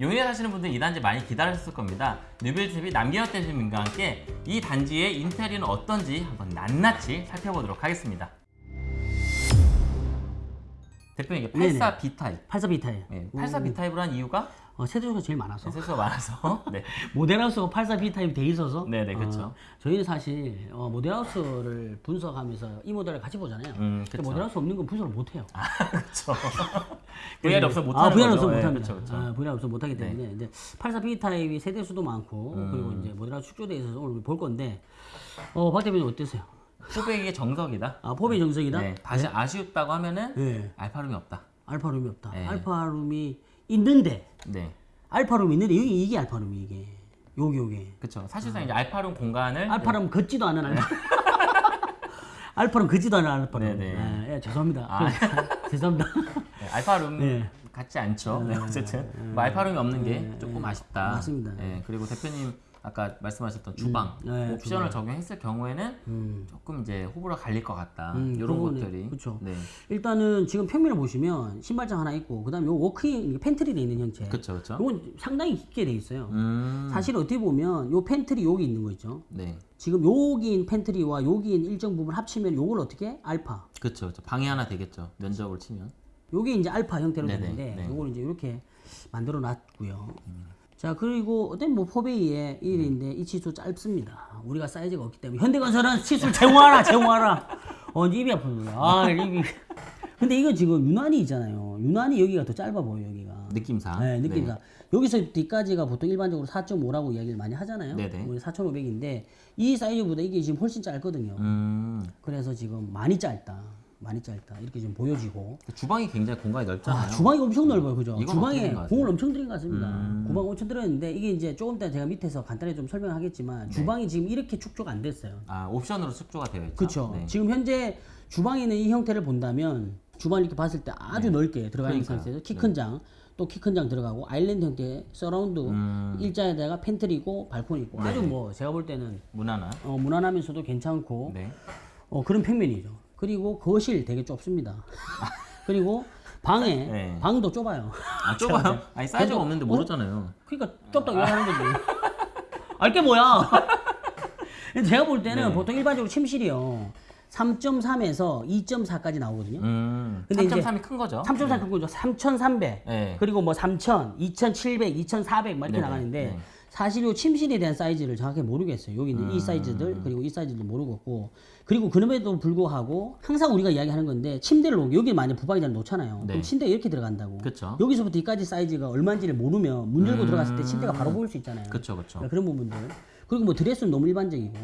용인에 사시는 분들 이 단지 많이 기다리셨을 겁니다. 뉴빌드 TV 남기혁 대표님과 함께 이 단지의 인테리어는 어떤지 한번 낱낱이 살펴보도록 하겠습니다. 대표님 이게 네네. 84 B 타입. 84 B타입. 네, 84 B 타입으로 한 이유가 어, 세대수가 제일 많아서. 세대수가 많아서. 네. 모델하우스가 84 B타입이 돼 있어서. 네네, 그쵸. 어, 저희는 사실 어, 모델하우스를 분석하면서 이 모델을 같이 보잖아요. 음, 그쵸. 모델하우스 없는 건 분석을 못 해요. 그렇죠. VR이 없어 못 하는 아, VR. 없어 네, 못합니다. 그쵸, 그쵸. 아, VR 없어 못 하기 때문에 이제 84 B 타입이 세대 수도 많고 음. 그리고 이제 모델하우스 축소돼 있어서 오늘 볼 건데 어, 박 대표님 어떠세요? 후배에게 정석이다. 아, 포비 정석이다. 네. 다시 아쉬웠다고 하면은 네. 알파룸이 없다. 알파룸이 없다. 네. 알파룸이 있는데 네. 알파룸이 있는데 여기 이게 알파룸이 이게 요게 요게 그렇죠. 사실상 이제 알파룸 공간을 알파룸 걷지도 않은 알파 알파룸 걷지도 않은 알파룸 네네. 예, 예, 죄송합니다 아. 죄송합니다 네, alpha room 네. 같지 않죠. 네, 어쨌든 뭐 alpha room이 없는 게 조금 아쉽다. 맞습니다. 네, 그리고 대표님 아까 말씀하셨던 주방 네, 옵션을 적용했을 경우에는 음. 조금 이제 호불호 갈릴 것 같다. 음, 이런 그거는, 것들이. 그쵸. 네, 일단은 지금 평면을 보시면 신발장 하나 있고 그 다음에 요 walk-in pantry 돼 있는 형태 그렇죠, 그렇죠. 요건 상당히 깊게 돼 있어요 음, 사실 어떻게 보면 요 팬트리 여기 있는 거 있죠 네, 지금 여기인 pantry와 여기인 일정 부분 합치면 요걸 어떻게 해? 알파 그렇죠, 그렇죠. 방이 하나 되겠죠. 면적으로 치면. 요게 이제 알파 형태로 네네, 되는데 네. 요걸 이제 이렇게 만들어 놨고요. 자 그리고 어떤 뭐 포베이의 1인데 이 치수 짧습니다. 우리가 사이즈가 없기 때문에 현대건설은 치수를 제공하라 제공하라. 어 입이 아픕니다. 아 입이. 근데 이거 지금 유난히 있잖아요. 유난히 여기가 더 짧아 보여 여기가. 느낌상. 네, 느낌상. 여기서 뒤까지가 보통 일반적으로 4.5라고 이야기를 많이 하잖아요. 네네. 우리 4,500인데 이 사이즈보다 이게 지금 훨씬 짧거든요. 음, 그래서 지금 많이 짧다. 많이 짧다. 이렇게 좀 보여지고. 주방이 굉장히 공간이 넓잖아요. 아, 주방이 엄청 넓어요, 그죠? 주방에? 공을 엄청 들인 것 같습니다. 음. 공은 엄청 들었는데 이게 이제 조금 이따 제가 밑에서 간단히 좀 설명하겠지만 주방이 지금 이렇게 축조가 안 됐어요. 아, 옵션으로 축조가 되어 있죠. 그렇죠. 네. 지금 현재 주방에 있는 이 형태를 본다면 주방을 이렇게 봤을 때 아주 넓게 들어가 있는 네. 상태에서 키 큰 장, 또 키 큰 장 들어가고 island 형태의 서라운드 음. 일자에다가 pantry고 발코니 있고 아주 뭐 제가 볼 때는 무난한. 어, 무난하면서도 괜찮고 네. 어, 그런 평면이죠. 그리고 거실 되게 좁습니다. 그리고 방에 네. 방도 좁아요. 아, 좁아요? 아니, 사이즈가 그래도- 없는데 어? 모르잖아요. 그러니까 좁다고 얘기하는 거지. 알게 뭐야? 제가 볼 때는 네. 보통 일반적으로 침실이요. 3.3에서 2.4까지 나오거든요. 음, 근데 이제 3.3이 큰 거죠? 3.4큰 거죠. 3,300. 네. 그리고 뭐 3,000, 2,700, 2,400막 이렇게. 나가는데 네. 사실 요 침실에 대한 사이즈를 정확히 모르겠어요. 여기 있는 이 사이즈들 그리고 이 사이즈도 모르겠고 그리고 그럼에도 불구하고 항상 우리가 이야기하는 건데 침대를 놓 여기 만약 부방이잖아 놓잖아요. 네. 그럼 침대가 이렇게 들어간다고. 그쵸. 여기서부터 이까지 사이즈가 얼마인지를 모르면 문 열고 들어갔을 때 침대가 바로 보일 수 있잖아요. 그쵸, 그쵸. 그러니까 그런 부분들. 그리고 뭐 드레스는 너무 일반적이고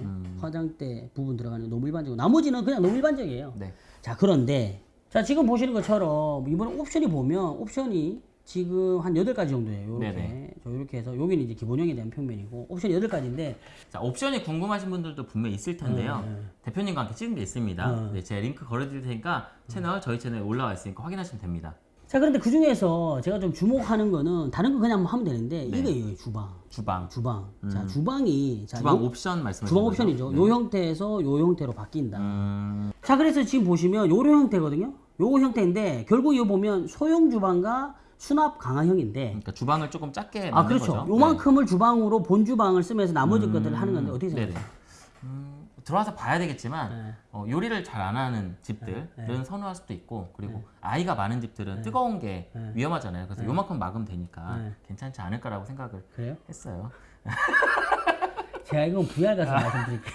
화장대 부분 들어가는 거 너무 일반적이고 나머지는 그냥 너무 일반적이에요. 네. 자 그런데 자 지금 보시는 것처럼 이번 옵션이 보면 옵션이 지금 한 8가지 정도예요. 저 이렇게 해서 여기는 이제 기본형에 대한 평면이고 옵션이 8가지인데 자, 옵션이 궁금하신 분들도 분명히 있을 텐데요. 네, 대표님과 함께 찍은 게 있습니다. 네, 제가 링크 걸어드릴 테니까 채널, 저희 채널에 올라와 있으니까 확인하시면 됩니다. 자 그런데 그 중에서 제가 좀 주목하는 거는 다른 거 그냥 뭐 하면 되는데 네. 이거예요 주방 주방. 주방 자 주방이 자, 주방 요- 옵션 말씀하시는 주방? 옵션이죠 요 형태에서 요 형태로 바뀐다 음, 자 그래서 지금 보시면 요런 형태거든요 요 형태인데 결국 이거 보면 소형 주방과 수납 강화형인데 그러니까 주방을 조금 작게 아 그렇죠 거죠. 요만큼을 주방으로 본 주방을 쓰면서 나머지 것들을 하는 건데 어떻게 네. 생각하세요? 음, 들어와서 봐야 되겠지만 네. 어, 요리를 잘 안 하는 집들은 선호할 수도 있고 그리고 아이가 많은 집들은 뜨거운 게 위험하잖아요. 그래서 요만큼 막으면 되니까 네. 괜찮지 않을까라고 생각을 그래요? 했어요. 제가 이건 VR 가서 말씀드릴게요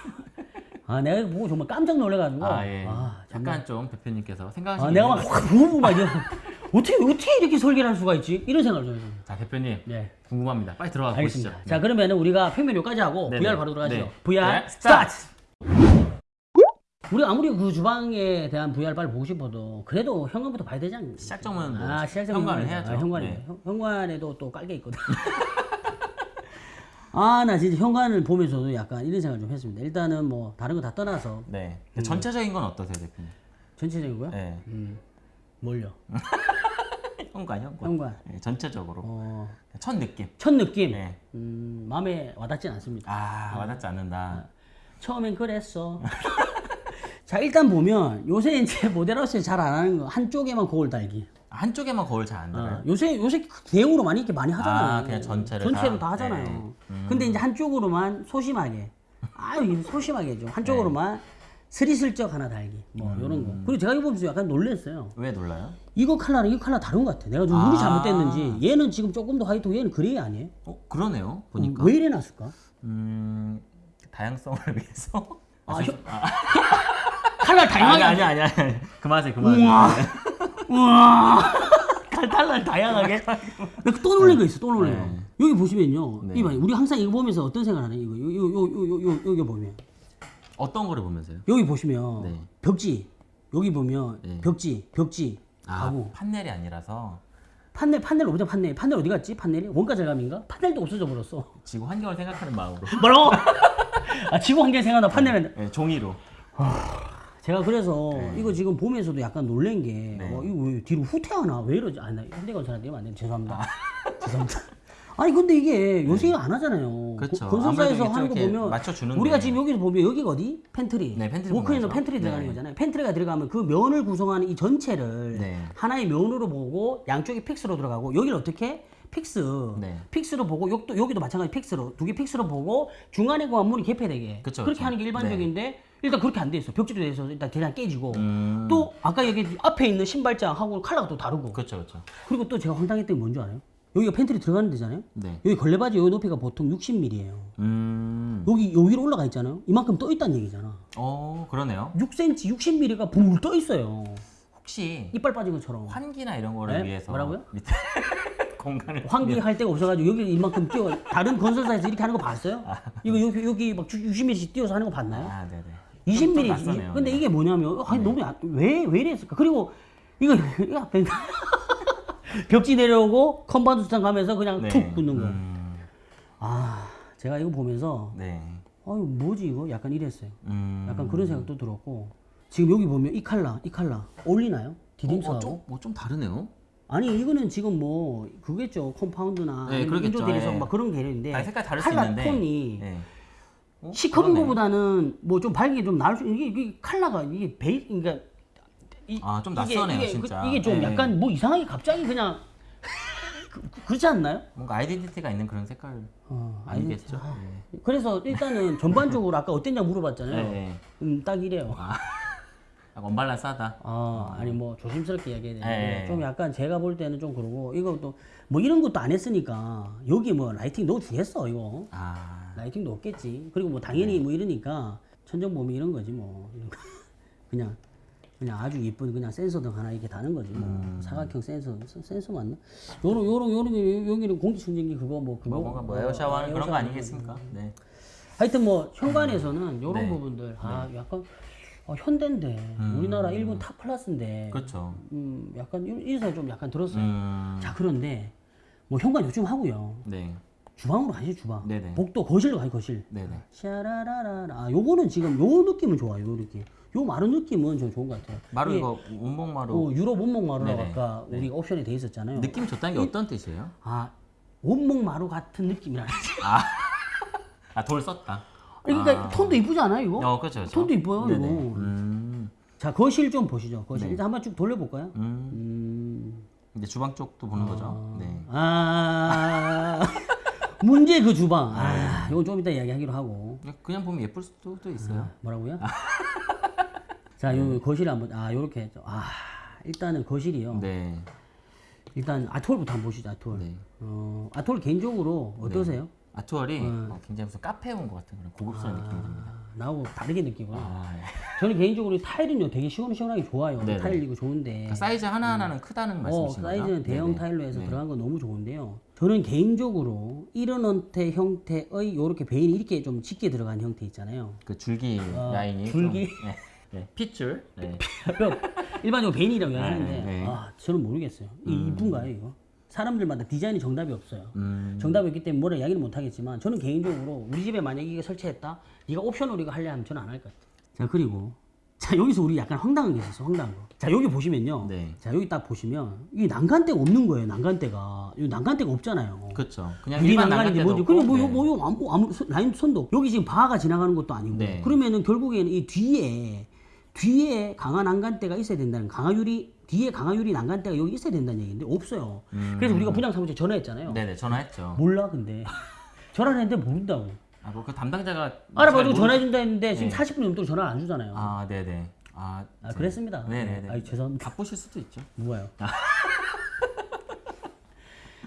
아 내가 이거 보고 정말 깜짝 놀래가지고 아 예. 아, 약간 좀 대표님께서 생각하시는 아, 내가 막확 부으고 막 이러 어떻게 어떻게 이렇게 설계를 할 수가 있지? 이런 생각을 좀 해요. 자 대표님 네. 궁금합니다. 빨리 들어가. 보시죠. 자 그러면 우리가 평면 여기까지 하고 네네. VR 바로 들어가시죠. 네. VR 네, 스타트. 우리 아무리 그 주방에 대한 VR 빨리 보고 싶어도 그래도 현관부터 봐야 되지 않습니까? 시작점은 뭐 아, 시작점 현관을. 해야죠. 아, 현관이 네. 현- 현관에도 또 깔게 있거든. 아, 나 진짜 현관을 보면서도 약간 이런 생각을 좀 했습니다. 일단은 뭐 다른 거 다 떠나서 네. 음. 전체적인 건 어떠세요, 대표님? 전체적이고요. 네. 음, 뭘요? 현관, 현관. 현관. 네, 전체적으로 어, 첫 느낌. 첫 느낌. 네. 음, 마음에 와닿진 않습니다. 아 와닿지 않는다. 처음엔 그랬어. 자 일단 보면 요새 이제 모델하우스에 잘 안 하는 거 한쪽에만 거울 달기. 한쪽에만 거울 잘 안 달아요? 어, 요새 요새 대형으로 많이 이렇게 많이 하잖아요. 아, 그냥 전체를 전체로 다? 다, 하잖아요. 네. 음. 근데 이제 한쪽으로만 소심하게, 아유 소심하게 좀 한쪽으로만 스리슬쩍 하나 달기, 뭐 음. 이런 거. 그리고 제가 이거 보면서 약간 놀랐어요. 왜 놀라요? 이거 칼라랑 이거 칼라 다른 것 같아. 내가 좀 눈이 아. 잘못됐는지 얘는 지금 조금 더 화이트고 얘는 gray 아니에요? 어 그러네요. 보니까. 왜 이래 놨을까? 음 다양성을 위해서. 아, 아, 혀- 칼라 아니 다양하게. 아니 아니 아니 그만하세요 그만하세요. 우와. 우와. 칼라 다양하게. 또 놀란 거 있어. 또 놀란 거. 네. 여기 보시면요. 네. 이봐, 우리 항상 이거 보면서 어떤 생각하냐 이거. 요, 요, 요, 요, 요, 요, 여기 보면. 어떤 거를 보면서요? 여기 보시면 네. 벽지. 여기 보면 네. 벽지, 벽지. 아 가구. 판넬이 아니라서 판넬, 판넬 없죠, 판넬. 판넬 어디 갔지? 판넬이? 원가 절감인가? 판넬도 없어져 버렸어. 지구 환경을 생각하는 마음으로. 뭐라고? 아, 지구 환경 생각나 판넬은. 네, 종이로. 제가 그래서 네. 이거 지금 보면서도 약간 놀란 게, 네. 어, 이거 왜 뒤로 후퇴하나? 왜 이러지? 아, 나 현대건설한테 이러면 안. 죄송합니다. 죄송합니다. 아니, 근데 이게 요새 안 하잖아요. 그렇죠. 고- 건설사에서 하는 거 보면. 우리가 지금 여기서 보면 여기가 어디? 팬트리. 네, pantry walk-in은. Pantry 들어가는 네. 거잖아요. pantry가 들어가면 그 면을 구성하는 이 전체를 네. 하나의 면으로 보고 양쪽이 fix로 들어가고 여기를 어떻게? fix. 네. fix로 보고 여기도, 여기도 마찬가지 fix로 두 개 fix로 보고 중간에 그 문이 개폐되게 그쵸, 그렇게 그쵸. 하는 게 일반적인데 일단 그렇게 안 돼 있어. 벽지도 돼서 일단 대장 깨지고 음. 또 아까 여기 앞에 있는 신발장하고 칼라가 또 다르고 그렇죠 그렇죠. 그리고 또 제가 황당했던 게 뭔지 알아요? 여기가 팬트리 들어가는 데잖아요. 네. 여기 걸레받이 여기 높이가 보통 60mm예요. 음. 여기 요 위로 올라가 있잖아요. 이만큼 떠 있다는 얘기잖아. 어 그러네요. 6cm, 60mm가 붕 떠 있어요. 혹시 이빨 빠진 것처럼. 환기나 이런 거를 네? 위해서 뭐라고요? 밑에 공간을 환기 할 데가 없어가지고 여기 이만큼 띄워 다른 건설사에서 이렇게 하는 거 봤어요? 이거 여기 여기 막 60mm씩 띄워서 하는 거 봤나요? 아 네네. 20mm. 낯서네요. 근데 네. 이게 뭐냐면 아니 너무 왜왜 이랬을까? 그리고 이거 이거 벽지 내려오고 compound 수탄 가면서 그냥 네. 툭 붙는 거. 음, 아 제가 이거 보면서 네. 아유 뭐지 이거 약간 이랬어요. 음. 약간 그런 생각도 들었고 지금 여기 보면 이 칼라 이 칼라 어울리나요? 디딤석하고? 어, 좀, 뭐좀 다르네요. 아니 이거는 지금 뭐 그겠죠 compound나 네, 아니면 그러겠죠. 인조 대리석 예. 막 그런 개념인데 아니, 색깔 다를 수 칼라. 톤이 네. 어, 시커먼. 거보다는 뭐 좀 밝게 좀 나을 수 이게, 이게 칼라가 이게 베이 그러니까 이, 아, 좀 낯서네요, 이게, 진짜. 그- 이게 좀 네. 약간 뭐 이상하게 갑자기 그냥 그, 렇지 않나요? 뭔가 아이덴티티가 있는 그런 색깔 어, 아니겠죠? 네. 그래서 일단은 전반적으로 아까 어땠냐 물어봤잖아요. 네. 네. 음, 딱 이래요. 약간 언밸런스하다. 아, 아니 뭐 조심스럽게 이야기해야 되는데 네. 좀 약간 제가 볼 때는 좀 그러고 이것도 뭐 이런 것도 안 했으니까 여기 뭐 lighting 넣어 주겠어 이거 아, lighting도 없겠지 그리고 뭐 당연히 뭐 이러니까 천정범위 이런 거지 뭐 이런. 그냥 그냥 아주 예쁜 그냥 센서등 하나 이렇게 다는 거지 뭐 사각형 센서 센- 센서 맞나 요런 요런 요런 게 여기는 공기청정기 그거 뭐 그거 뭐뭐 어, 에어샤워 하는 그런 거 에어샤워. 아니겠습니까? 네. 하여튼 뭐 현관에서는 요런 네. 부분들 아 약간 어, 현대인데 우리나라 일본 top class인데 그렇죠. 음, 약간 생각 좀 약간 들었어요. 음, 자 그런데 뭐 현관 요즘 하고요. 네. 주방으로 가시 주방. 네네. 복도 거실로 가시 거실. 네네. 샤라라라. 아 요거는 지금 요 느낌은 좋아요. 요 느낌. 요 마루 느낌은 좀 좋은 것 같아요. 마루 이게, 이거 원목 마루 어, 유럽 원목 마루라고 네네. 아까 우리가 옵션에 돼 있었잖아요. 느낌 좋다는 게 어떤 뜻이에요? 아 원목 마루 같은 느낌이라. 아, 돌 썼다. 그러니까 톤도 이쁘지 않아요 이거? 어, 그렇죠. 그렇죠. 톤도 이뻐요 네네. 이거. 음, 자 거실 좀 보시죠. 거실 네. 일단 한번 쭉 돌려볼까요? 음. 음. 이제 주방 쪽도 보는 거죠. 네. 아 문제 그 주방. 아 이건 좀 이따 이야기하기로 하고. 그냥 보면 예쁠 수도 있어요. 뭐라고요? 자, 요 거실 한번 아 요렇게 했죠. 아 일단은 거실이요. 네. 일단 아톨부터 한번 보시죠. 아톨. 네. 어 아톨 개인적으로 어떠세요? 아트월이 어, 굉장히 무슨 카페에 온 것 같은 그런 고급스러운 느낌이 듭니다. 아, 나하고 다르게 느끼고요. 아, 예. 저는 개인적으로 이 타일은요 되게 시원시원하게 좋아요. 네네. 타일이고 좋은데. 그러니까 사이즈 하나하나는 크다는 어, 말씀이신 거죠? 사이즈는 대형 네네. 타일로 해서 네. 들어간 건 너무 좋은데요. 저는 개인적으로 이런 형태 형태의 요렇게 베일이 이렇게 좀 짙게 들어간 형태 있잖아요. 그 줄기 어, 라인이 줄기? 좀, 네. 네. 핏줄. 네. 일반적으로 베인이라고 하는데 네, 네. 아 저는 모르겠어요. 이 이쁜가요 이거? 사람들마다 디자인이 정답이 없어요. 음. 정답이 없기 때문에 뭐라 이야기는 못 하겠지만 저는 개인적으로 우리 집에 만약에 이게 설치했다, 네가 옵션으로 이거 할래 하면 저는 안 할 것 같아. 자 그리고 자 여기서 우리 약간 황당한 게 있었어, 황당한 거. 자 여기 보시면요. 네. 자 여기 딱 보시면 이게 난간대가 없는 거예요. 난간대가 이 난간대가 없잖아요. 그렇죠. 그냥 일반 난간인지 뭔지 그냥 뭐, 네. 요, 뭐, 요, 아무, 아무, 선- 라인 선도 여기 지금 바가 지나가는 것도 아니고 네. 그러면은 결국에는 이 뒤에 뒤에 강한 난간대가 있어야 된다는 강화 유리 뒤에 강화유리 난간대가 여기 있어야 된다는 얘기인데 없어요. 그래서 우리가 분양 사무실 전화했잖아요. 음. 네네 전화했죠. 몰라 근데 전화를 했는데 모른다고. 아, 뭐 그 담당자가 알아봐주고 잘 전화해준다 했는데 지금 네. 40분 넘도록 전화를 안 주잖아요. 아, 아, 네네. 아, 저- 그랬습니다. 네네네. 아이 죄송합니다. 바쁘실 수도 있죠. 뭐예요?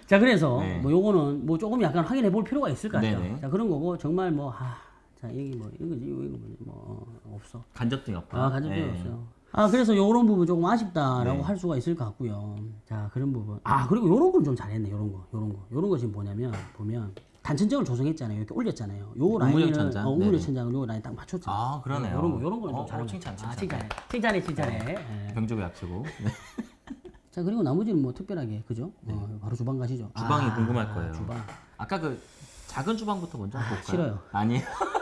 자 그래서 네. 뭐 요거는 뭐 조금 약간 확인해 볼 필요가 있을 것 같아요. 네네. 자 그런 거고 정말 뭐 아, 자 여기 뭐 이거 이거 이거 뭐 없어. 간접증 여파. 아 간접이 네. 없어요. 아 그래서 요런 부분 조금 아쉽다라고 네. 할 수가 있을 것 같고요. 자 그런 부분. 아 그리고 요런 건 좀 잘했네. 요런 거, 요런 거, 요런 거 지금 뭐냐면 보면 단천정을 조성했잖아요. 이렇게 올렸잖아요. 요 라인을 천장? 어, 우물역. 천장을 요 라인 딱 맞췄잖아요. 아, 그러네요. 요런 거, 요런 거는 어, 좀 잘한 어, 칭찬, 거. 아, 칭찬. 칭찬해, 칭찬해, 칭찬해. 예. 병조고 약치고. 네. 자 그리고 나머지는 뭐 특별하게 그죠? 어, 바로 주방 가시죠. 주방이 아, 궁금할 거예요. 주방 아까 그 작은 주방부터 먼저 아, 볼까요? 싫어요. 아니에요.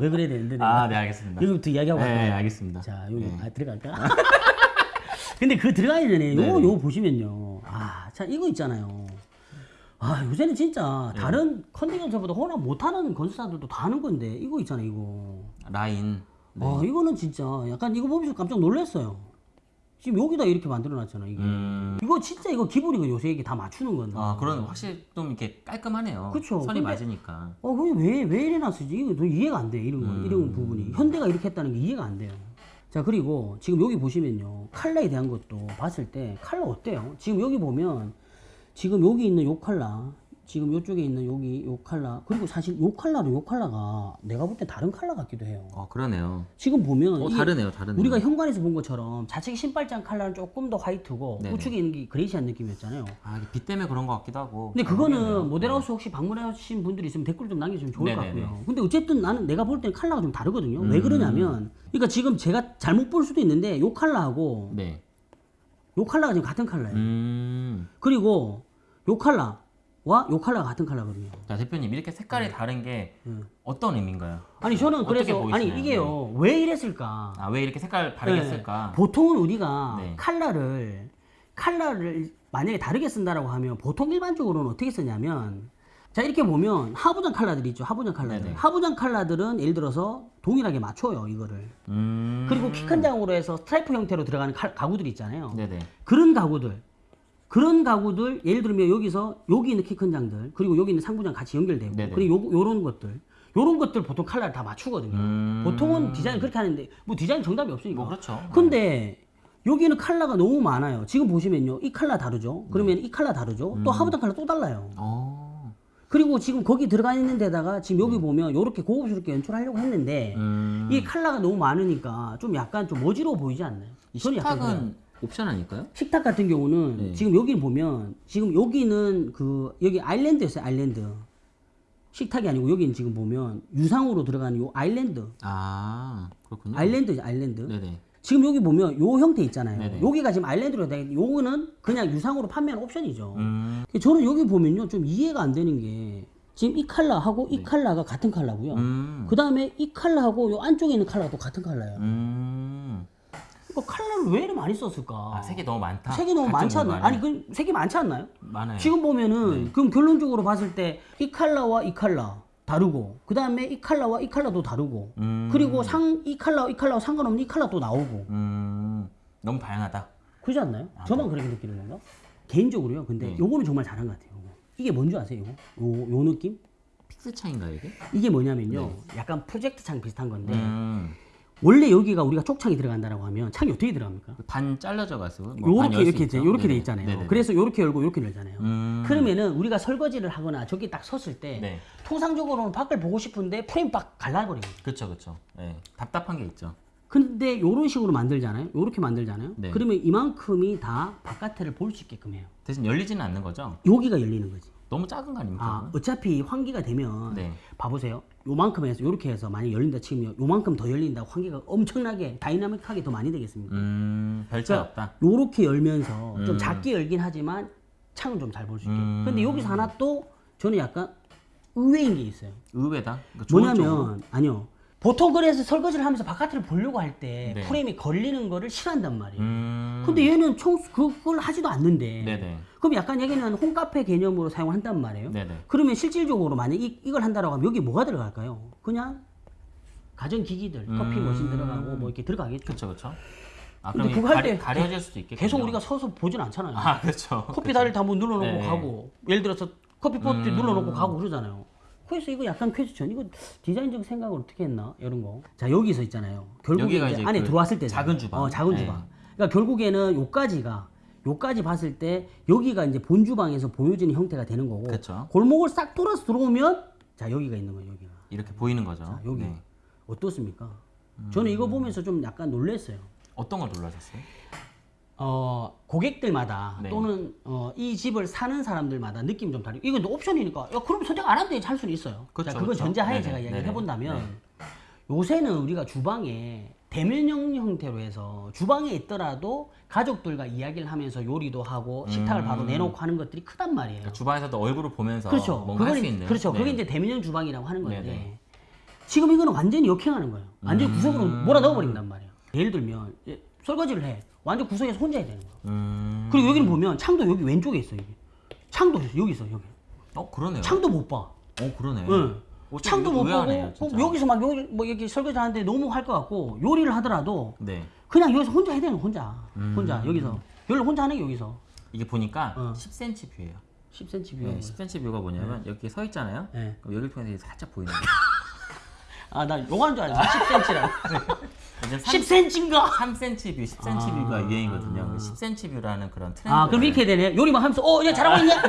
왜 그래야 되는데 아, 네, 알겠습니다. 여기부터 이야기하고 네, 갈까요? 알겠습니다. 자 여기 네. 아, 들어갈까? 근데 그 들어가기 전에 요거 네네. 요거 보시면요. 아, 자 이거 있잖아요. 아 요새는 진짜 네. 다른 컨디션보다 호나 못하는 건설사들도 다 하는 건데 이거 있잖아요 이거. 라인. 네. 아 이거는 진짜 약간 이거 보면서 깜짝 놀랐어요. 지금 여기다 이렇게 만들어놨잖아 이게. 음. 이거 진짜 이거 기본이고 요새 이게 다 맞추는 건데. 아, 그런 확실히 좀 이렇게 깔끔하네요. 그쵸. 선이 근데- 맞으니까. 어, 그게 왜, 왜 이래 놨을지, 이거 좀 이해가 안 돼, 이런 거, 음. 이런 부분이. 현대가 이렇게 했다는 게 이해가 안 돼요. 자, 그리고 지금 여기 보시면요. 칼라에 대한 것도 봤을 때, 칼라 어때요? 지금 여기 보면, 지금 여기 있는 요 칼라, 지금 요쪽에 있는 여기 요 칼라, 그리고 사실 요 칼라도 요 칼라가 내가 볼 때 다른 칼라 같기도 해요. 어, 그러네요. 지금 보면, 어, 다르네요, 다르네요. 우리가 현관에서 본 것처럼 좌측 신발장 칼라는 조금 더 화이트고, 네네. 우측에 있는 게 그레이시한 느낌이었잖아요. 아, 이게 빛 때문에 그런 것 같기도 하고. 근데 잘 그거는 모르겠네요. 모델하우스 혹시 방문하신 분들이 있으면 댓글 좀 남겨주시면 좋을 것 네네네. 같고요. 근데 어쨌든 나는 내가 볼 때는 컬러가 좀 다르거든요. 음. 왜 그러냐면, 그러니까 지금 제가 잘못 볼 수도 있는데 요 컬러하고 네. 요 컬러가 지금 같은 컬러예요. 음. 그리고 요 컬러 와요 컬러가 같은 컬러거든요. 자, 대표님, 이렇게 색깔이 다른 게 어떤 의미인가요? 아니 저는 그래서? 아니 이게요 왜 이랬을까? 아, 왜 이렇게 색깔 다르게 네. 쓸까? 보통은 우리가 네. 칼라를 칼라를 만약에 다르게 쓴다라고 하면 보통 일반적으로는 어떻게 쓰냐면 자 이렇게 보면 하부장 칼라들 있죠 하부장 칼라들 네네. 하부장 칼라들은 예를 들어서 동일하게 맞춰요 이거를 음. 그리고 키 큰 장으로 해서 스트라이프 형태로 들어가는 칼- 가구들 있잖아요 네네. 그런 가구들 그런 가구들 예를 들면 여기서 여기 있는 키 큰 장들 그리고 여기 있는 상부장 같이 연결되고 네네. 그리고 요, 요런 것들 요런 것들 보통 칼라를 다 맞추거든요 음. 보통은 디자인 그렇게 하는데 뭐 디자인 정답이 없으니까 뭐 그렇죠. 근데 여기는 컬러가 너무 많아요. 지금 보시면요. 이 컬러 다르죠? 그러면 이 컬러 다르죠? 또 하부장 컬러 또 달라요. 어. 그리고 지금 거기 들어가 있는 데다가 지금 여기 보면 이렇게 고급스럽게 연출하려고 했는데 음. 이 컬러가 너무 많으니까 좀 약간 좀 어지러워 보이지 않나요? 이. 식탁은 옵션 아닐까요? 식탁 같은 경우는 네. 지금 여기 보면 지금 여기는 그 여기 아일랜드였어요. 아일랜드. 식탁이 아니고 여기는 지금 보면 유상으로 들어가는 요 아일랜드. 아, 그렇군요. 아일랜드죠, 아일랜드. 네네. 지금 여기 보면 요 형태 있잖아요. 네네. 여기가 지금 아일랜드로 돼 있는데 요거는 그냥 유상으로 판매하는 옵션이죠. 음. 저는 여기 보면요 좀 이해가 안 되는 게 지금 이 컬러하고 이 컬러가 같은 컬러고요. 네. 음. 그 다음에 이 컬러하고 요 안쪽에 있는 컬러가 또 같은 컬러예요. 음. 이거 컬러를 왜 이렇게 많이 썼을까? 아, 색이 너무 많다. 색이 너무 많지 않나요? 아니 그 색이 많지 않나요? 많아요. 지금 보면은 네. 그럼 결론적으로 봤을 때이 컬러와 이 컬러 다르고 그 다음에 이 컬러와 이 컬러도 다르고 음. 그리고 상이 컬러 이 컬러 상관없는 이또 나오고 음. 너무 다양하다. 그렇지 않나요? 저만 그렇게 느끼는 건가? 개인적으로요. 근데 네. 요거는 정말 잘한 것 같아요. 요거. 이게 뭔지 아세요? 이거? 요, 요 느낌? fix 창인가요, 이게? 이게 뭐냐면요. 약간 프로젝트 창 비슷한 건데 음. 원래 여기가 우리가 쪽창이 들어간다라고 하면 창이 어떻게 들어갑니까? 반 잘라져 가지고 뭐반 요렇게 이렇게? 돼, 요렇게 돼. 있잖아요. 네네. 그래서 요렇게 열고 요렇게 열잖아요. 음. 그러면은 우리가 설거지를 하거나 저기 딱 섰을 때 네. 통상적으로는 밖을 보고 싶은데 프레임 빡 갈라버려요. 그렇죠, 그렇죠. 예. 답답한 게 있죠. 근데 요런 식으로 만들잖아요. 요렇게 만들잖아요. 네. 그러면 이만큼이 다 바깥을 볼 수 있게끔 해요. 대신 열리지는 않는 거죠. 여기가 열리는 거지. 너무 작은 거 아닙니까? 아, 어차피 환기가 되면 네. 봐보세요. 요만큼 해서 요렇게 해서 많이 열린다 치면 요만큼 더 열린다 환기가 엄청나게 다이나믹하게 더 많이 되겠습니다. 음, 별 차이 그러니까 없다. 요렇게 열면서 좀 음. 작게 열긴 하지만 창은 좀 잘 볼 수 있게. 음. 근데 여기서 하나 또 저는 약간 의외인 게 있어요. 의외다. 그러니까 좋은 쪽으로. 뭐냐면 아니요. 보통 그래서 설거지를 하면서 바깥을 보려고 할때 네. 프레임이 걸리는 거를 싫어한단 말이에요. 음. 근데 얘는 청소 그걸 하지도 않는데. 네네. 그럼 약간 여기는 홈카페 개념으로 사용한단 말이에요. 네네. 그러면 실질적으로 만약 이, 이걸 한다라고 하면 여기 뭐가 들어갈까요? 그냥 가전기기들, 커피 음. 머신 들어가고 뭐 이렇게 들어가겠죠. 그렇죠, 그렇죠. 아, 근데 그거 할 때 가려질 수도 있겠군요. 계속 우리가 서서 보진 않잖아요. 아 그렇죠. 커피 다리를 다 한번 눌러놓고 네. 가고 예를 들어서 커피 포트 음. 눌러놓고 가고 그러잖아요. 그래서 이거 약간 퀘스천 이거 디자인적 생각을 어떻게 했나 이런 거. 자 여기서 있잖아요. 결국에 이제 이제 안에 그 들어왔을 때 작은 주방. 어, 작은 네. 주방. 그러니까 결국에는 요까지가 요까지 봤을 때 여기가 이제 본 주방에서 보여지는 형태가 되는 거고 그쵸. 골목을 싹 돌아서 들어오면 자 여기가 있는 거예요 여기가. 이렇게 보이는 거죠. 자, 여기 네. 어떻습니까? 저는 이거 보면서 좀 약간 놀랐어요. 어떤 걸 놀라셨어요? 어, 고객들마다 네. 또는 어, 이 집을 사는 사람들마다 느낌이 좀 다르고 이건 옵션이니까 야 그럼 선택 안 하면 할 수는 있어요. 그쵸, 자, 그건 그쵸. 전제하에 네네, 제가 이야기를 네네. 해본다면 네. 요새는 우리가 주방에 대면형 형태로 해서 주방에 있더라도 가족들과 이야기를 하면서 요리도 하고 식탁을 음. 바로 내놓고 하는 것들이 크단 말이에요. 그러니까 주방에서도 얼굴을 보면서 그렇죠. 뭔가 할 수 있는. 그렇죠. 네. 그게 이제 대면형 주방이라고 하는 건데 네네. 지금 이거는 완전히 역행하는 거예요. 완전히 음. 구석으로 몰아 넣어버린단 말이에요. 예를 들면 이제 설거지를 해. 완전 구석에서 혼자 해야 되는 거예요. 음. 그리고 여기는 보면 창도 여기 왼쪽에 있어 여기. 창도 여기 있어 여기. 어 그러네요. 창도 못 봐. 어 그러네. 응. 창도 못 보고. 어, 여기서 막 여기 뭐 여기 설거지 하는데 너무 할 것 같고 요리를 하더라도 네. 그냥 여기서 혼자 해야 되는 거 혼자. 음. 혼자 여기서. 여기를 혼자 하는 게 여기서. 이게 보니까 어. 10cm 뷰예요. 10cm 뷰. 네, 10cm 뷰가 뭐냐면 여기 서 있잖아요. 네. 그럼 여기를 통해서 살짝 보이는 거예요. 아 나 요거한 줄 알았어. 10cm라고. 이제 3, 10cm인가? 3cm 뷰, 10cm 뷰가 유행이거든요. 10cm view라는 그런 트렌드. 아 그럼 이렇게 되네. 요리 막 하면서 어, 야 잘하고 있냐?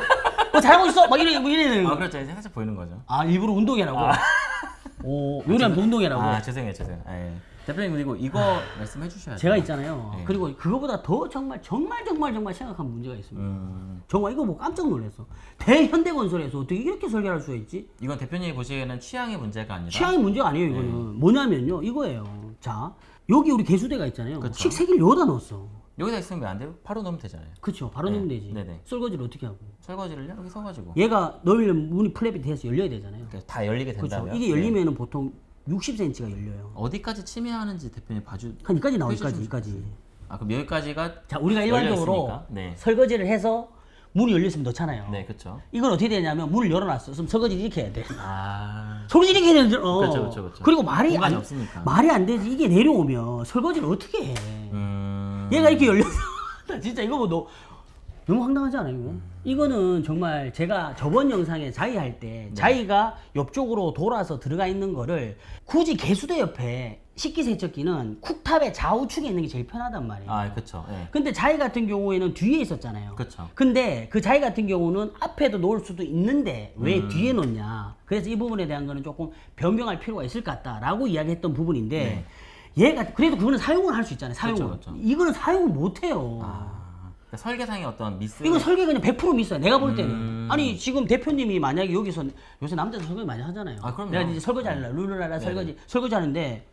어 잘하고 있어. 막 이래 뭐 이래 되는 아 거. 그렇죠. 이제 살짝 보이는 거죠. 아 일부러 운동해라고. 오 요리하면서 운동해라고. 아 죄송해요, 죄송해요. 아, 예. 대표님 그리고 이거 말씀해 주셔야죠. 제가 있잖아요. 네. 그리고 그거보다 더 정말 정말 정말 정말 심각한 문제가 있습니다. 음, 정말 이거 보고 깜짝 놀랐어. 대현대건설에서 어떻게 이렇게 설계할 수가 있지? 이건 대표님이 보시기에는 취향의 문제가 아니라 취향의 문제가 아니에요, 이거는. 뭐냐면요, 이거예요. 자, 여기 우리 개수대가 있잖아요. 그쵸. 식세기를 여기다 넣었어. 여기다 있으면 왜안 돼요? 바로 넣으면 되잖아요. 그쵸, 바로 네, 넣으면 되지. 네네. 설거지를 어떻게 하고. 설거지를요 여기 서가지고 얘가 넣으려면 문이 플랩이 돼서 열려야 되잖아요. 이렇게 다 열리게 그렇죠. 된다면 이게 열리면은 보통 60cm가 열려요. 어디까지 침해하는지 대표님 봐주. 한 여기까지 나와, 여기까지, 여기까지. 아 그럼 여기까지가 자, 우리가 일반적으로. 네. 설거지를 해서 문이 열렸으면 넣잖아요. 네 그렇죠. 이건 어떻게 되냐면 문을 열어놨어. 그럼 설거지를 이렇게 해야 돼. 아 설거지 이렇게 해야 되는 어. 그렇죠, 그렇죠, 그렇죠. 그리고 말이 안, 없으니까. 말이 안 되지. 이게 내려오면 설거지를 어떻게 해? 음. 얘가 이렇게 열려서 나 진짜 이거 뭐 너, 너무 황당하지 않아요? 이거? 이거는 정말 제가 저번 영상에 자이 할때 네. 자이가 옆쪽으로 돌아서 들어가 있는 거를 굳이 개수대 옆에 식기세척기는 쿡탑의 좌우측에 있는 게 제일 편하단 말이에요. 아 그렇죠. 예. 근데 자이 같은 경우에는 뒤에 있었잖아요. 그쵸. 근데 그 자이 같은 경우는 앞에도 놓을 수도 있는데 왜 음. 뒤에 놓냐. 그래서 이 부분에 대한 거는 조금 변경할 필요가 있을 것 같다라고 이야기했던 부분인데 얘가 그래도 그거는 사용을 할 수 있잖아요. 사용을. 네. 그쵸, 그쵸. 이거는 사용을 못 해요. 아 그러니까 설계상의 어떤 미스. 이거 설계 그냥 100% 미스야. 내가 볼 때는. 음. 아니 지금 대표님이 만약에 여기서 요새 남자들 설거지 많이 하잖아요. 아, 그럼요. 내가 이제 설거지 할라 룰루랄라 네네. 설거지 설거지 하는데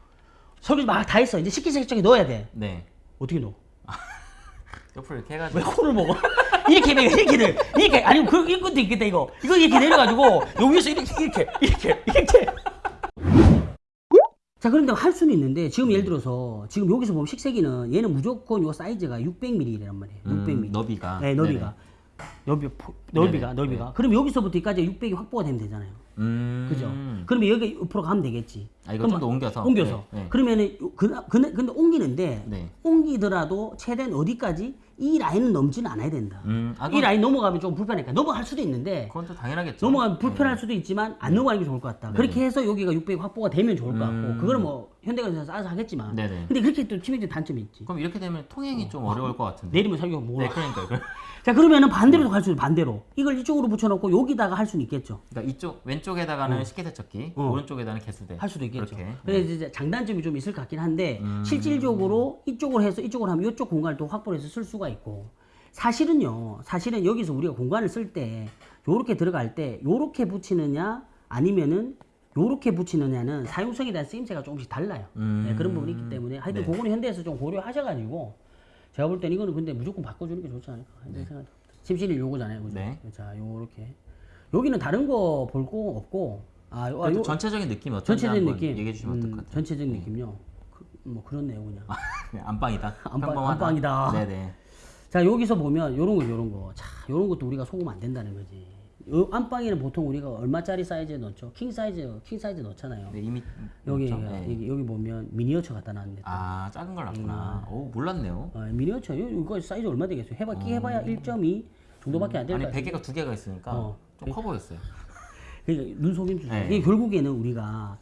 설거지 막 다 했어. 이제 식기세척기 넣어야 돼. 네. 어떻게 넣어? 옆으로 이렇게 왜 해가지고. 코를 먹어? 이렇게 내 이렇게 내 이렇게 아니 그 이것도 있겠다 이거 이거 이렇게 내려가지고 여기서 이렇게 이렇게 이렇게 이렇게 자 그런데 할 수는 있는데 지금 예를 들어서 지금 여기서 보면 식세기는 얘는 무조건 요 사이즈가 600mm란 말이에요 600mm 음, 너비가. 네 너비가 넓이 포- 넓이가. 넓이가 그럼 여기서부터 여기까지 600이 확보가 되면 되잖아요 음. 그죠? 그러면 여기 옆으로 가면 되겠지. 아, 이거 좀더 옮겨서? 옮겨서. 네, 네. 그러면은 요- 그, 근데, 근데 옮기는데 네. 옮기더라도 최대한 어디까지 이 라인은 넘지는 않아야 된다. 음. 아, 이 라인 넘어가면 좀 불편하니까 넘어갈 수도 있는데 그건 또 당연하겠죠. 넘어가면 불편할 수도 있지만 안 넘어가는 게 좋을 것 같다. 네네. 그렇게 해서 여기가 600 확보가 되면 좋을 것 같고 음. 그거는 뭐 현대건설에서 알아서 하겠지만 네네. 근데 그렇게 또 치명적 단점이 있지. 그럼 이렇게 되면 통행이 좀 어려울 것 같은데. 내리면 살기가 뭐. 네, 그러니까요. 그러- 자 그러면은 반대로도 갈수 있어 반대로 이걸 이쪽으로 붙여놓고 여기다가 할 수는 있겠죠. 그러니까 이쪽 왼쪽에다가는 식기세척기, 어. 오른쪽에다는 개수대. 할 수도 있겠죠. 그렇게. 네. 근데 이제 장단점이 좀 있을 것 같긴 한데 음. 실질적으로 이쪽으로 해서 이쪽으로 하면 이쪽 공간을 또 확보해서 쓸 수가 있고 사실은요. 사실은 여기서 우리가 공간을 쓸 때 요렇게 들어갈 때 요렇게 붙이느냐 아니면은 요렇게 붙이느냐는 사용성에 대한 쓰임새가 조금씩 달라요. 음. 네, 그런 부분이 있기 때문에 하여튼 네. 그거는 현대에서 좀 고려하셔가지고 제가 볼땐 이거는 근데 무조건 바꿔주는 게 좋지 않을까 현대 생각. 침실이 요거잖아요, 그죠? 네. 자, 요렇게 여기는 다른 거 볼 거 없고 아, 요, 아, 요, 전체적인 느낌이 어떤지 전체적인 느낌. 얘기해 주시면 음, 어떨 것 같아요. 전체적인 느낌요. 그, 뭐 그렇네요, 그냥. 그냥 안방이다. 안방-. 안방이다. 네네. 자 여기서 보면 요런 거, 요런 거. 자, 요런 것도 우리가 속으면 안 된다는 거지. 요 안방에는 보통 우리가 얼마짜리 사이즈에 넣죠? 킹 사이즈, 킹 사이즈 넣잖아요. 네, 이미 여기? 네. 여기, 여기 보면 미니어처 갖다 놨는데 아 작은 걸 음. 놨구나. 오 몰랐네요. 어, 미니어처 요- 이거 사이즈 얼마 되겠어요? 해봐 끽 해봐야 1.2 정도밖에 안될 음. 아니. 베개가 두 개가 있으니까 어. 좀커 보였어요. 그러니까 눈 속임 주죠. 네. 이게 결국에는 우리가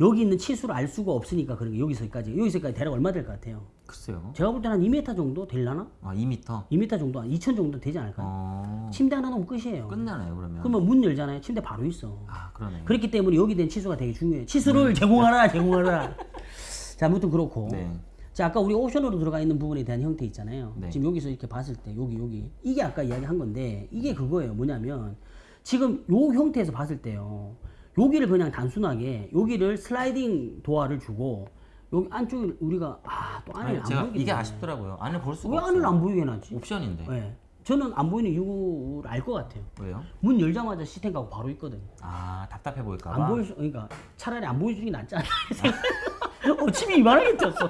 여기 있는 치수를 알 수가 없으니까 그런 게 여기서까지 여기서까지 대략 얼마 될 것 같아요? 글쎄요. 제가 볼 때는 한 2m 정도 될라나? 아 2m. 2m 정도, 한 2천 정도 되지 않을까요? 어 침대 하나 놓으면 끝이에요. 끝나네요 그러면. 그러면 문 열잖아요. 침대 바로 있어. 아 그러네. 그렇기 때문에 여기 된 치수가 되게 중요해요. 치수를 제공하라, 제공하라. 자, 아무튼 그렇고. 네. 자, 아까 우리 옵션으로 들어가 있는 부분에 대한 형태 있잖아요. 네. 지금 여기서 이렇게 봤을 때, 여기, 여기. 이게 아까 이야기한 건데, 이게 그거예요. 뭐냐면, 지금 요 형태에서 봤을 때요. 여기를 그냥 단순하게, 여기를 슬라이딩 도어를 주고, 여기 안쪽에 우리가, 아, 또 안을 안 보이게. 이게 아쉽더라고요. 안을 볼 수가 왜 없어요. 안을 안 보이게 해놨지? 옵션인데. 네. 저는 안 보이는 이유를 알 것 같아요. 왜요? 문 열자마자 시스템 가고 바로 있거든요. 아 답답해 보일까 봐. 안 보일 수, 그러니까 차라리 안 보여주는 게 낫지 않나. 어, 침이 이만하게 튀었어.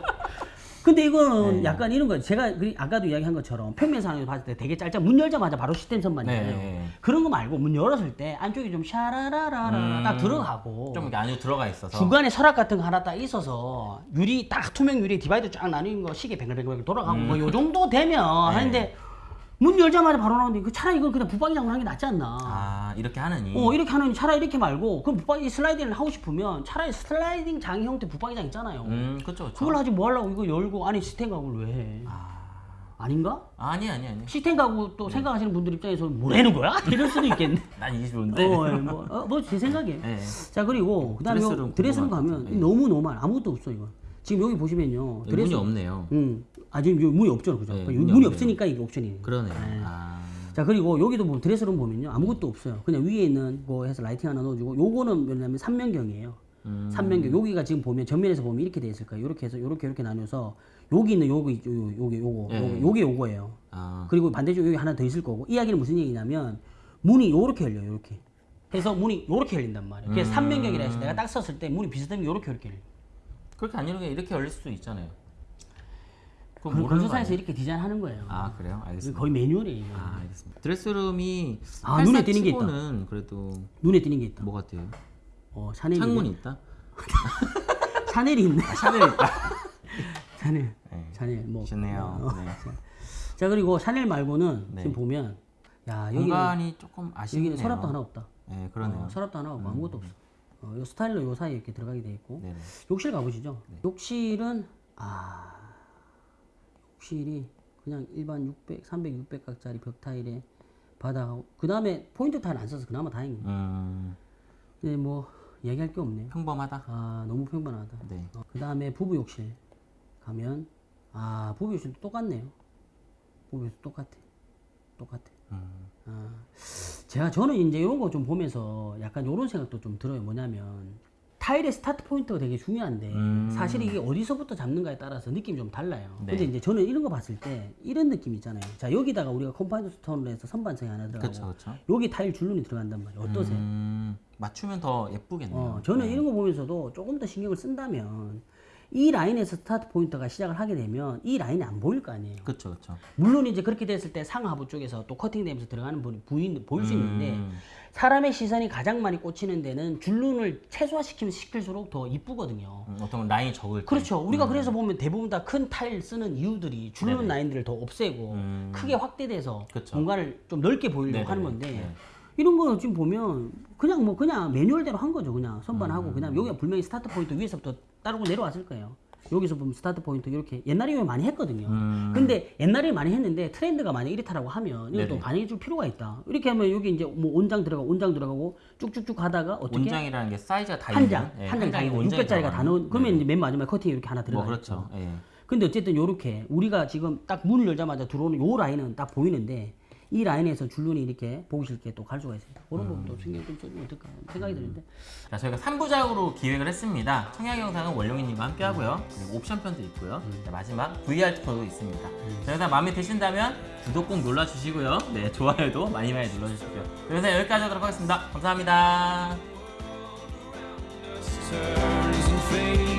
근데 이거는 네. 약간 이런 거예요. 제가 그 아까도 이야기한 것처럼 평면 상황에서 봤을 때 되게 짧잖아. 문 열자마자 바로 시스템 선반 네. 네, 네. 그런 거 말고 문 열었을 때 안쪽이 좀 샤라라라라 음, 딱 들어가고 좀 이렇게 안에 들어가 있어서. 중간에 서랍 같은 거 하나 딱 있어서 유리 딱 투명 유리 divider 쫙 나뉘는 거 시계 뱅글뱅글 돌아가고 음. 뭐요 정도 되면 네. 하는데 문 열자마자 바로 나오는데 그 차라리 이걸 그냥 붙박이장으로 하는 게 낫지 않나. 아 이렇게 하느니. 어 이렇게 하는 차라리 이렇게 말고 그럼 붙박이 슬라이딩을 하고 싶으면 차라리 슬라이딩 장 형태 붙박이장 있잖아요. 음 그렇죠 그렇죠. 그걸 하지 뭐 하려고 이거 열고 안에 시스템 가구를 왜 해? 아닌가? 아니 아니 아니. 시스템 가구 또 생각하시는 분들 입장에서 뭐라는 거야? 이럴 수도 있겠네. 난 이게 좋은데. 어, 예, 뭐, 어, 뭐제 생각이에요. 네. 자 그리고 그다음에 드레스룸 가면 것 같아요. 너무 normal 아무것도 없어 이거. 지금 여기 보시면요. 여기 문이 없네요. 음, 아 지금 여기 문이 없죠, 그죠? 네, 문이, 문이. 없으니까 이게 옵션이에요. 그러네요. 아. 자 그리고 여기도 보면 드레스룸 보면요 아무것도 없어요 그냥 위에 있는 거 해서 라이팅 하나 넣어주고 요거는 뭐냐면 삼면경이에요 음. 삼면경 여기가 지금 보면 전면에서 보면 이렇게 돼 있을 거예요 이렇게 해서 요렇게 요렇게 나눠서 여기 있는 요거 있죠 요- 요게 요거 예. 요게, 요거예요 아. 그리고 반대쪽 여기 하나 더 있을 거고 이 이야기는 무슨 얘기냐면 문이 요렇게 열려요 요렇게 해서 문이 요렇게 열린단 말이에요 그래서 삼면경이라 해서 내가 딱 썼을 때 문이 비슷하면 요렇게 요렇게 열려요 그렇게 안 이렇게 이렇게 열릴 수도 있잖아요. 그건 그 모르는 아니에요? 이렇게 디자인하는 거예요 아 그래요? 알겠습니다. 거의 매뉴얼이에요 아 알겠습니다. 드레스룸이 아, 눈에 띄는 게 있다. 그래도 눈에 띄는 게 있다 뭐 같아요? 어, 샤넬이 창문이 있다. 샤넬이 있네 아, 샤넬 있다. 샤넬 네. 샤넬 뭐 좋네요. 어. 네. 자 그리고 샤넬 말고는 네. 지금 보면 야 여기는 공간이 조금 아쉽네요. 여기는 서랍도 하나 없다. 네 그러네요. 어, 서랍도 하나 없고 아무것도 없어. 어, 요 스타일러 요 사이에 이렇게 들어가게 돼 있고 네네. 욕실 가보시죠. 욕실은 아 욕실이 그냥 일반 600, 300, 600각짜리 벽 타일에 바닥하고 그 다음에 포인트 타일 안 써서 그나마 다행이에요. 음 근데 뭐 얘기할 게 없네요. 평범하다. 아 너무 평범하다. 네. 어, 그 다음에 부부 욕실 가면 아 부부 욕실도 똑같네요. 부부 욕실 똑같아. 똑같아. 음. 아, 제가 저는 이제 이런 거 좀 보면서 약간 이런 생각도 좀 들어요. 뭐냐면 타일의 스타트 포인트가 되게 중요한데 음. 사실 이게 어디서부터 잡는가에 따라서 느낌이 좀 달라요. 네. 근데 이제 저는 이런 거 봤을 때 이런 느낌 있잖아요. 자 여기다가 우리가 compound stone으로 해서 선반석이 하나 들어가고 그렇죠 그렇죠. 여기 타일 줄눈이 들어간단 말이에요. 어떠세요? 음, 맞추면 더 예쁘겠네요. 어, 저는 이런 거 보면서도 조금 더 신경을 쓴다면 이 라인에서 스타트 포인트가 시작을 하게 되면 이 라인이 안 보일 거 아니에요. 그렇죠 그렇죠. 물론 이제 그렇게 됐을 때 상하부 쪽에서 또 커팅되면서 들어가는 부분이 부인, 보일 수 있는데 음. 사람의 시선이 가장 많이 꽂히는 데는 줄눈을 최소화시키면 시킬수록 더 이쁘거든요. 음, 어떤 라인이 적을 때. 그렇죠. 우리가 그래서 보면 대부분 다 큰 타일 쓰는 이유들이 줄눈 네네. 라인들을 더 없애고 음. 크게 확대돼서. 공간을 좀 넓게 보이려고 네네네. 하는 건데 네. 이런 거 지금 보면 그냥 뭐 그냥 매뉴얼대로 한 거죠. 그냥 선반하고 음. 그냥 여기가 분명히 스타트 포인트 위에서부터 따르고 내려왔을 거예요. 여기서 보면 스타트 포인트 이렇게 옛날에 많이 했거든요. 음. 근데 옛날에 많이 했는데 트렌드가 만약 이렇다라고 하면 이것도. 반영해 줄 필요가 있다. 이렇게 하면 여기 이제 뭐 온장 들어가고 온장 들어가고 쭉쭉쭉 가다가 어떻게 온장이라는 게 사이즈가 다한 있는, 장, 예, 한한 장이 장이 온장이 600짜리가 다. 넣은 그러면 네. 이제 맨 마지막에 커팅이 이렇게 하나 들어가 뭐. 그렇죠. 예. 근데 어쨌든 요렇게 우리가 지금 딱 문을 열자마자 들어오는 요 라인은 딱 보이는데 이 라인에서 줄눈이 이렇게 보기 싫게 또 갈 수가 있어요. 그런 음. 부분도 신경 좀 써주면 어떨까 생각이 드는데 자, 저희가 3부작으로 기획을 했습니다. 청약 영상은 원룡이님과 함께 하고요. 그리고 옵션 편도 있고요. 자, 마지막 VR 투어도 있습니다. 자, 영상 마음에 드신다면 구독 꼭 눌러주시고요. 네, 좋아요도 많이 많이 눌러주십시오. 그래서 여기까지 하도록 하겠습니다. 감사합니다. turns and fades